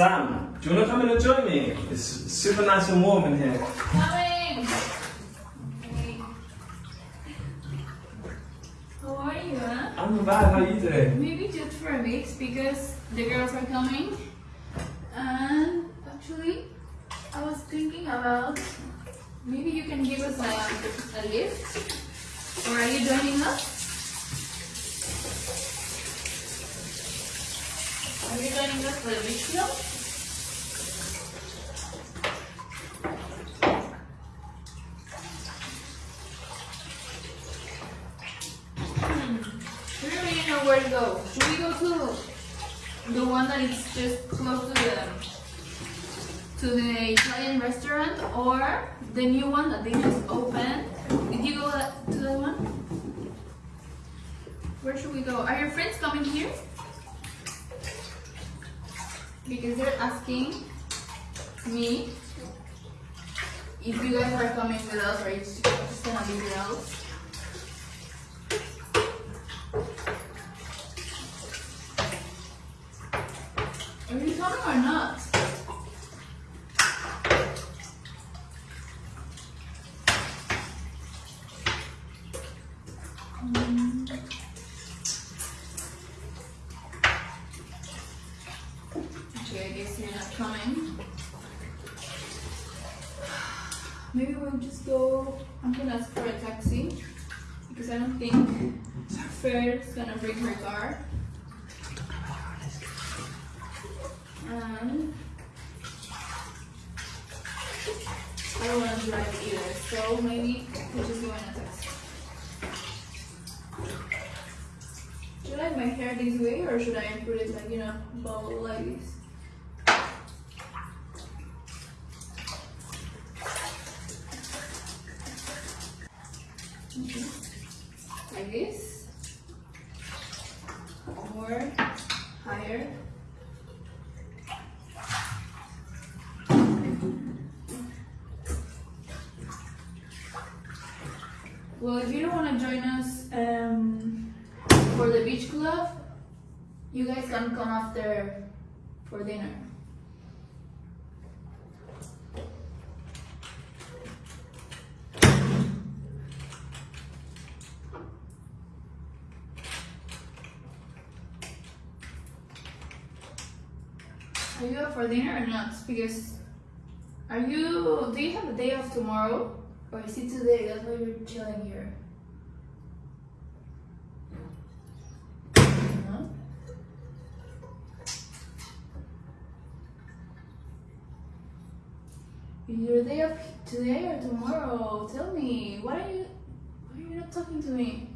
Sam, do you want to come in and join me? It's super nice and warm in here. Coming! How are you, huh? I'm bad, how are you doing? Maybe just for a bit because the girls are coming. And actually, I was thinking about maybe you can give us a, a lift. Or are you joining us? Are you joining us for the beach? Hmm. We don't really know where to go. Should we go to the one that is just close to the to the Italian restaurant or the new one that they just opened? Did you go to that one? Where should we go? Are your friends coming here? Because they're asking me if you guys are coming with us or just gonna be girls. Are you coming or not? Mm. Okay, I guess you're not coming. Maybe go. I'm gonna ask for a taxi because I don't think Fair is gonna bring her car. And I don't wanna drive either, so maybe we'll just go in a taxi. Should I have my hair this way or should I put it like, you know, bow like this? Okay. This? Or higher? Well, if you don't want to join us um, for the beach club, you guys can come after for dinner. Are you up for dinner or not? Because are you? Do you have a day off tomorrow, or is it today? That's why you're chilling here. Your day off today or tomorrow? Tell me. Why are you? Why are you not talking to me?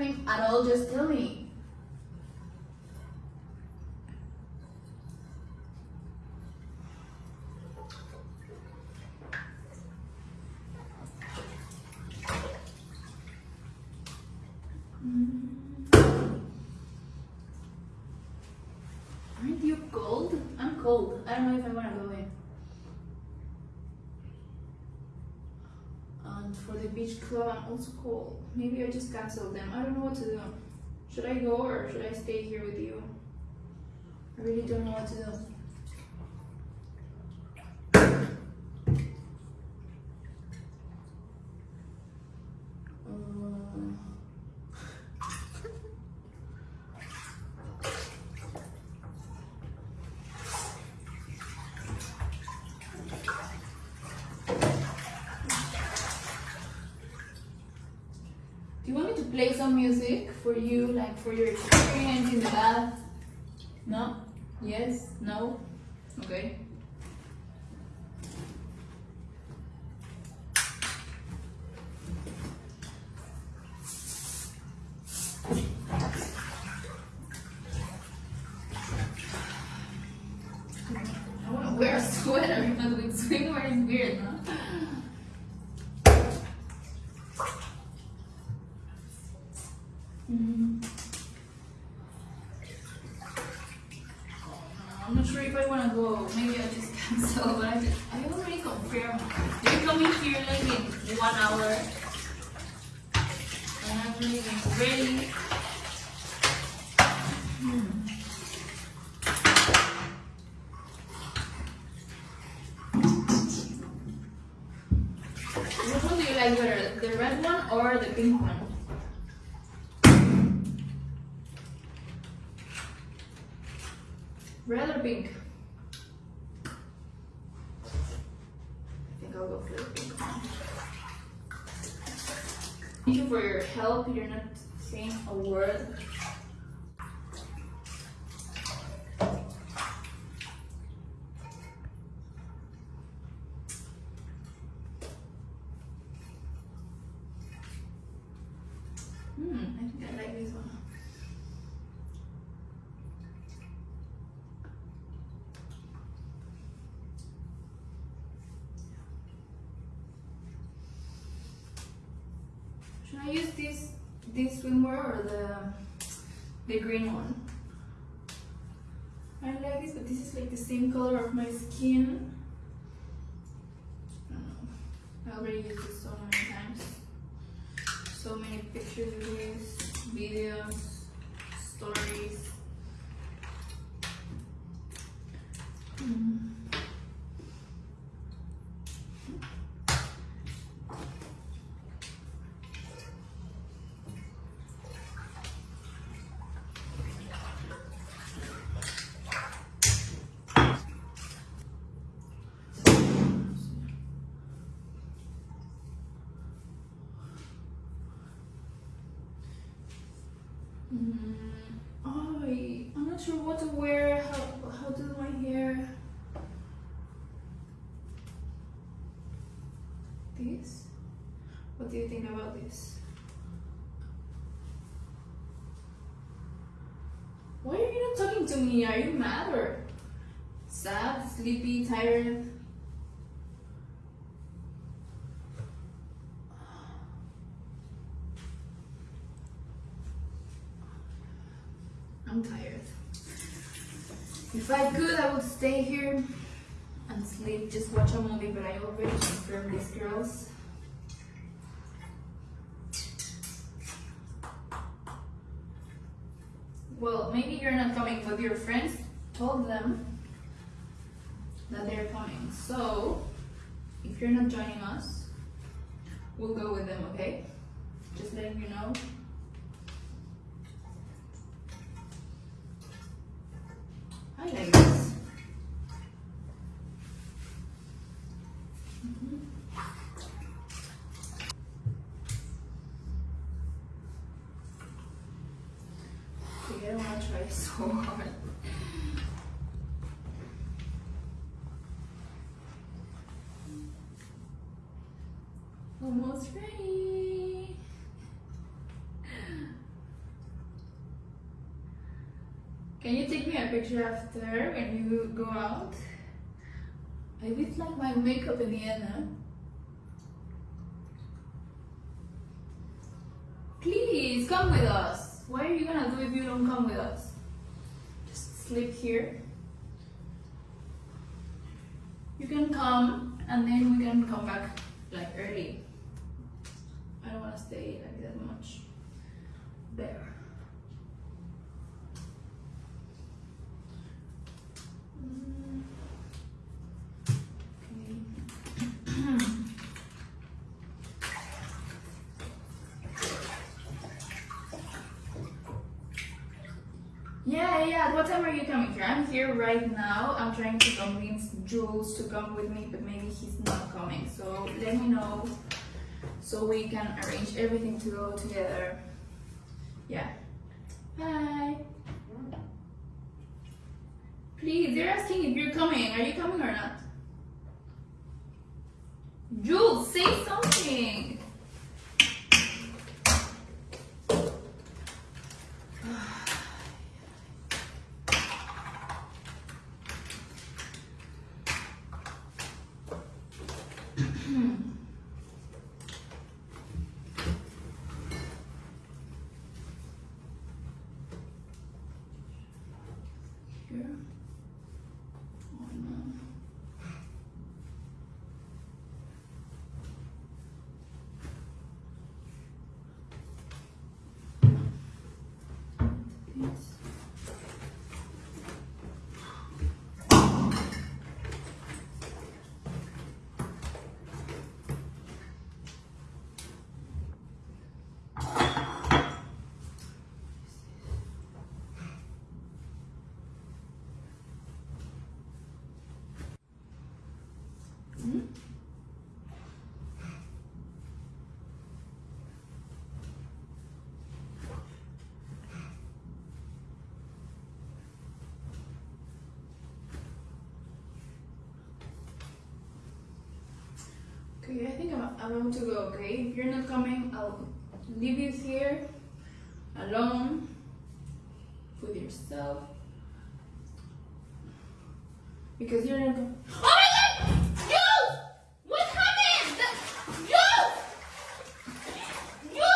At all, just tell me. Beach club, I'm also cold. Maybe I just cancel them. I don't know what to do. Should I go or should I stay here with you? I really don't know what to do. Play some music for you, like for your experience in the bath? No? Yes? No? Okay. I want to wear a sweater, but with swimwear is weird, no? Mm. I'm not sure if I want to go. Maybe I just so I, just, I confirmed. You're coming here like in one hour. And I'm leaving ready. Hmm. Which one do you like better, the red one or the pink one? Red or pink? I think I'll go for the pink one. Thank you for your help. You're not saying a word. Hmm, I think I like this one. Should I use this this swimwear or the the green one? I like this, but this is like the same color of my skin. I. Already used this so many times. So many pictures of this, videos, stories. Mm. Mm, oh, I'm not sure what to wear. How how to do my hair? This. What do you think about this? Why are you not talking to me? Are you mad or sad, sleepy, tired? I'm tired. If I could, I would stay here and sleep, just watch a movie, but I already confirmed these girls. Well, maybe you're not coming, but your friends told them that they're coming. So, if you're not joining us, we'll go with them, okay? Just letting you know. Want to try so hard. Almost ready. Can you take me a picture after when you go out? I did like my makeup in huh? Please come with us. What are you gonna do if you don't come with us? Just sleep here. You can come and then we can come back like early. I don't wanna stay like that much. There. Mm. Okay. Yeah, yeah. What time are you coming here? I'm here right now. I'm trying to convince Jules to come with me, but maybe he's not coming. So let me know so we can arrange everything to go together. Yeah. Bye. Please, they're asking if you're coming. Are you coming or not? Jules, say something. Here. Oh no. Okay, I think I'm, about to go, okay? If you're not coming, I'll leave you here alone with yourself. Because you're not going. Oh my god! You! What happened? You! You!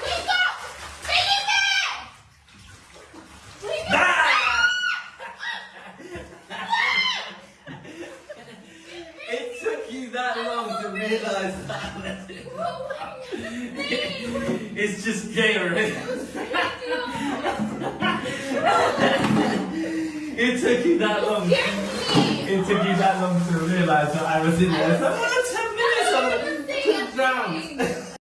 Wake up! Felipe! Wake up! It took you that long to realize it's just Gatorade. it took you that long. It took you that long to realize that I was in there.